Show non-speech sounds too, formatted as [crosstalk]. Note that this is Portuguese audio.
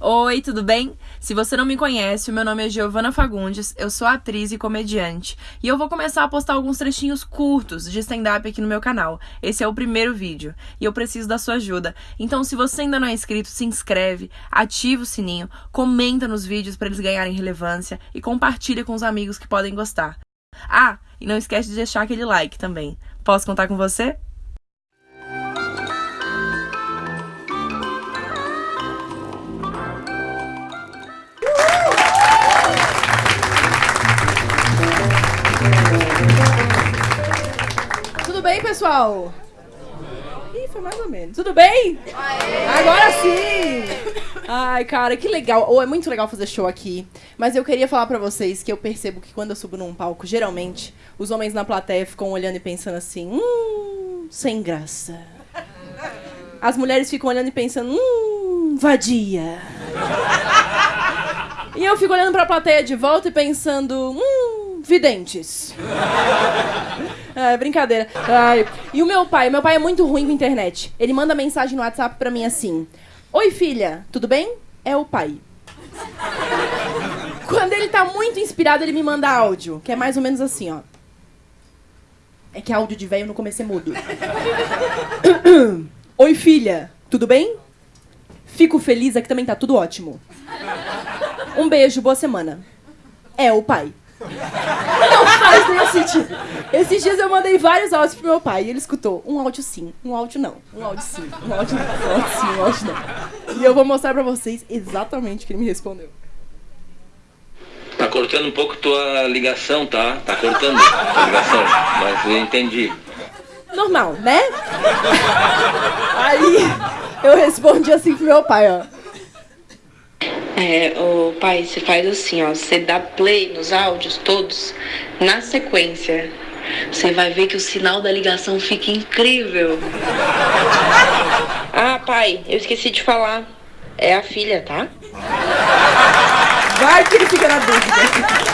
Oi, tudo bem? Se você não me conhece, o meu nome é Giovana Fagundes, eu sou atriz e comediante, e eu vou começar a postar alguns trechinhos curtos de stand-up aqui no meu canal. Esse é o primeiro vídeo, e eu preciso da sua ajuda. Então, se você ainda não é inscrito, se inscreve, ativa o sininho, comenta nos vídeos para eles ganharem relevância e compartilha com os amigos que podem gostar. Ah, e não esquece de deixar aquele like também. Posso contar com você? Bem, pessoal? Ih, foi mais ou menos. Tudo bem? Agora sim! Ai, cara, que legal. Ou é muito legal fazer show aqui. Mas eu queria falar pra vocês que eu percebo que quando eu subo num palco, geralmente, os homens na plateia ficam olhando e pensando assim, hum, sem graça. As mulheres ficam olhando e pensando, hum, vadia. E eu fico olhando pra plateia de volta e pensando, hum, videntes. É, brincadeira. Ai. E o meu pai? Meu pai é muito ruim com internet. Ele manda mensagem no WhatsApp pra mim assim: Oi, filha, tudo bem? É o pai. Quando ele tá muito inspirado, ele me manda áudio, que é mais ou menos assim, ó. É que áudio de velho no começo é mudo. [coughs] Oi, filha, tudo bem? Fico feliz, aqui também tá tudo ótimo. Um beijo, boa semana. É o pai. Não faz nenhum sentido. Esses dias eu mandei vários áudios pro meu pai e ele escutou um áudio sim, um áudio não, um áudio sim, um áudio não, um áudio sim, um áudio não. E eu vou mostrar pra vocês exatamente o que ele me respondeu. Tá cortando um pouco tua ligação, tá? Tá cortando tua ligação, mas eu entendi. Normal, né? Aí eu respondi assim pro meu pai, ó. É, o pai, você faz assim, ó, você dá play nos áudios todos na sequência. Você vai ver que o sinal da ligação fica incrível. [laughs] Ah, pai, eu esqueci de falar. É a filha, tá? Vai que ele fica na dúvida. [laughs]